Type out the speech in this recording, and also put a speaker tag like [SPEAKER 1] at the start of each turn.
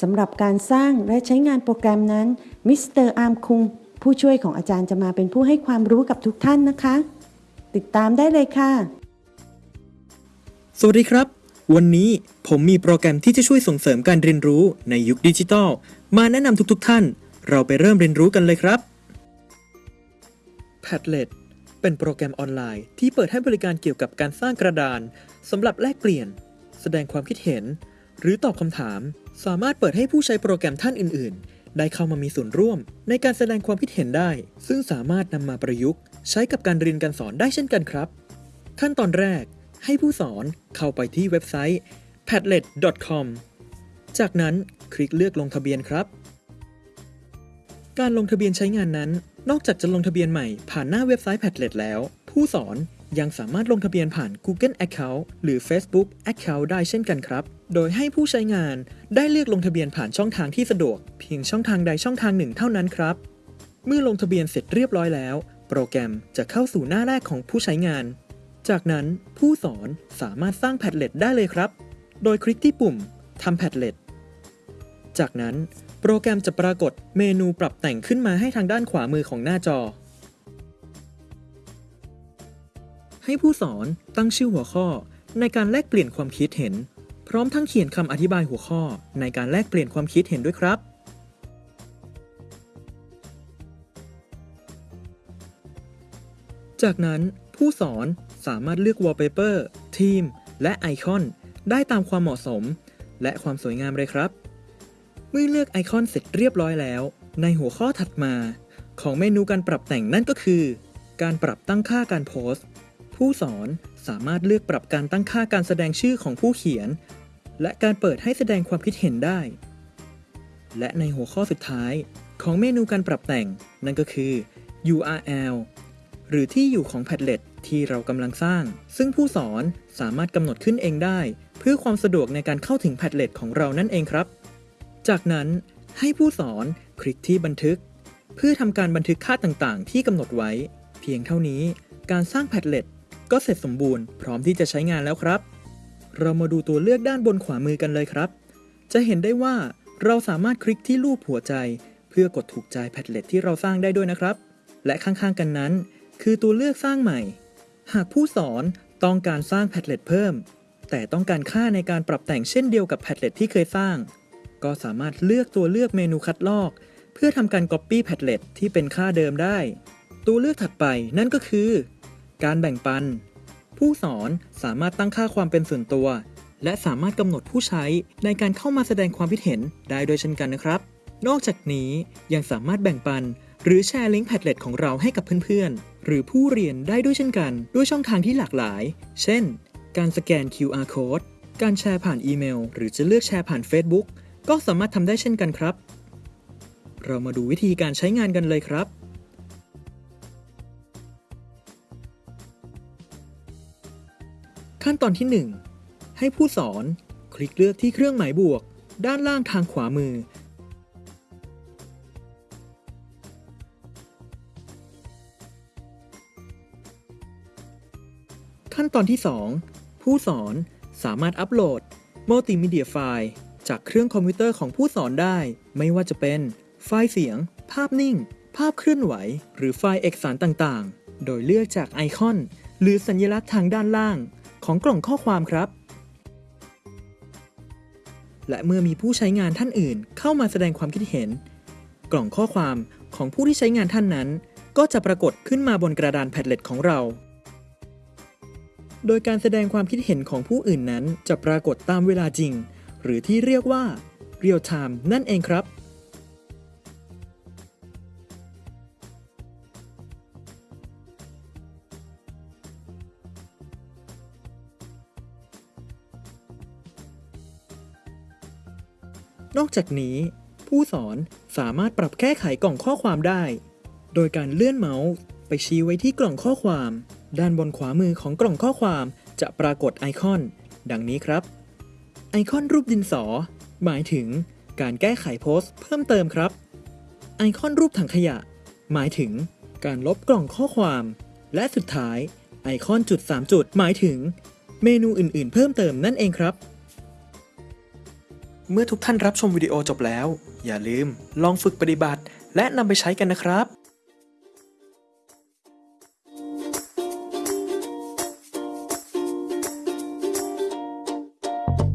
[SPEAKER 1] สำหรับการสร้างและใช้งานโปรแกรมนั้นมิสเตอร์อาร์มคุงผู้ช่วยของอาจารย์จะมาเป็นผู้ให้ความรู้กับทุกท่านนะคะ ติดตามได้เลยค่ะ
[SPEAKER 2] สวัสดีครับ วันนี้ผมมีโปรแกรมที่จะช่วยส่งเสริมการเรียนรู้ในยุคดิจิทัล มาแนะนำทุกๆท่าน เราไปเริ่มเรียนรู้กันเลยครับ Padlet เป็นโปรแกรมออนไลน์ที่เปิดให้บริการเกี่ยวกับการสร้างกระดานสำหรับแลกเปลี่ยน แสดงความคิดเห็น หรือตอบคำถาม สามารถเปิดให้ผู้ใช้โปรแกรมท่านอื่น ๆ ได้เข้ามามีส่วนร่วม ในการแสดงความคิดเห็นได้ ซึ่งสามารถนำมาประยุกต์ ใช้กับการเรียนการสอนได้เช่นกันครับ ขั้นตอนแรก ให้ผู้สอนเข้าไปที่เว็บไซต์ padlet.com จากนั้นคลิกเลือกลงทะเบียนครับ การลงทะเบียนใช้งานนั้น นอกจากจะลงทะเบียนใหม่ผ่านหน้าเว็บไซต์ Padlet แล้ว ผู้สอน ยังสามารถลงทะเบียนผ่าน Google Account หรือ Facebook Account ได้เช่นกันครับ โดยให้ผู้ใช้งานได้เลือกลงทะเบียนผ่านช่องทางที่สะดวก เพียงช่องทางใดช่องทางหนึ่งเท่านั้นครับ เมื่อลงทะเบียนเสร็จเรียบร้อยแล้ว โปรแกรมจะเข้าสู่หน้าแรกของผู้ใช้งาน จากนั้นผู้สอนสามารถสร้าง Padlet ได้เลยครับ โดยคลิกที่ปุ่มทำ Padlet จากนั้นโปรแกรมจะปรากฏเมนูปรับแต่งขึ้นมาให้ทางด้านขวามือของหน้าจอ ให้ผู้สอนตั้งชื่อหัวข้อ ในการแลกเปลี่ยนความคิดเห็น พร้อมทั้งเขียนคำอธิบายหัวข้อในการแลกเปลี่ยนความคิดเห็นด้วยครับ จากนั้นผู้สอนสามารถเลือก Wallpaper ทีม และไอคอน ได้ตามความเหมาะสม และความสวยงามเลยครับ เมื่อเลือกไอคอนเสร็จเรียบร้อยแล้ว ในหัวข้อถัดมา ของเมนูการปรับแต่งนั่นก็คือ การปรับตั้งค่าการโพสต์ ผู้สอนสามารถเลือกปรับการตั้งค่าการแสดงชื่อของผู้เขียน และการเปิดให้แสดงความคิดเห็นได้ และในหัวข้อสุดท้ายของเมนูการปรับแต่งนั่นก็คือ URL หรือที่อยู่ของ Padlet ที่เรากำลังสร้าง ซึ่งผู้สอนสามารถกำหนดขึ้นเองได้ เพื่อความสะดวกในการเข้าถึง Padlet ของเรานั่นเองครับ จากนั้นให้ผู้สอนคลิกที่บันทึก เพื่อทำการบันทึกค่าต่างๆ ที่กำหนดไว้ เพียงเท่านี้การสร้าง Padlet ก็เสร็จสมบูรณ์พร้อมที่จะใช้งานแล้วครับ เรามาดูตัวเลือกด้านบนขวามือกันเลยครับ จะเห็นได้ว่าเราสามารถคลิกที่รูปหัวใจ เพื่อกดถูกใจ Padlet ที่เราสร้างได้ด้วยนะครับ และข้างๆกันนั้น คือตัวเลือกสร้างใหม่ หากผู้สอนต้องการสร้าง Padlet เพิ่ม แต่ต้องการค่าในการปรับแต่งเช่นเดียวกับ Padlet ที่เคยสร้าง ก็สามารถเลือกตัวเลือกเมนูคัดลอก เพื่อทำการ Copy Padlet ที่เป็นค่าเดิมได้ ตัวเลือกถัดไปนั่นก็คือ การแบ่งปัน ผู้สอนสามารถตั้งค่าความเป็นส่วนตัว และสามารถกำหนดผู้ใช้ในการเข้ามาแสดงความคิดเห็นได้โดยเช่นกันนะครับ นอกจากนี้ยังสามารถแบ่งปัน หรือแชร์ลิงก์ Padlet ของเราให้กับเพื่อนๆ หรือผู้เรียนได้ด้วยเช่นกัน ด้วยช่องทางที่หลากหลาย เช่น การสแกน QR code การแชร์ผ่านอีเมล หรือจะเลือกแชร์ผ่าน Facebook ก็สามารถทำได้เช่นกันครับ เรามาดูวิธีการใช้งานกันเลยครับ ขั้นตอนที่ 1 ให้ผู้สอนคลิกเลือกที่เครื่องหมายบวก ด้านล่างทางขวามือ ขั้นตอนที่ 2 ผู้สอนสามารถอัปโหลดมัลติมีเดียไฟล์จากเครื่องคอมพิวเตอร์ของผู้สอนได้ ไม่ว่าจะเป็น ไฟล์เสียง ภาพนิ่ง ภาพเคลื่อนไหว หรือไฟล์เอกสารต่างๆ โดยเลือกจากไอคอน หรือสัญลักษณ์ทางด้านล่าง ของกล่องข้อความครับ และเมื่อมีผู้ใช้งานท่านอื่น เข้ามาแสดงความคิดเห็น กล่องข้อความของผู้ที่ใช้งานท่านนั้น ก็จะปรากฏขึ้นมาบนกระดานแพดเล็ตของเรา โดยการแสดงความคิดเห็นของผู้อื่นนั้น จะปรากฏตามเวลาจริง หรือที่เรียกว่า real time นั่นเองครับ นอกจากนี้ ผู้สอนสามารถปรับแก้ไขกล่องข้อความได้ โดยการเลื่อนเมาส์ไปชี้ไว้ที่กล่องข้อความ ด้านบนขวามือของกล่องข้อความจะปรากฏไอคอน ดังนี้ครับ ไอคอนรูปดินสอ หมายถึงการแก้ไขโพสต์เพิ่มเติมครับ ไอคอนรูปถังขยะ หมายถึงการลบกล่องข้อความ และสุดท้ายไอคอนจุด 3 จุด หมายถึง เมนูอื่น ๆ เพิ่มเติมนั่นเองครับ เมื่อทุกท่านรับชมวิดีโอจบแล้ว อย่าลืมลองฝึกปฏิบัติ และนำไปใช้กันนะครับ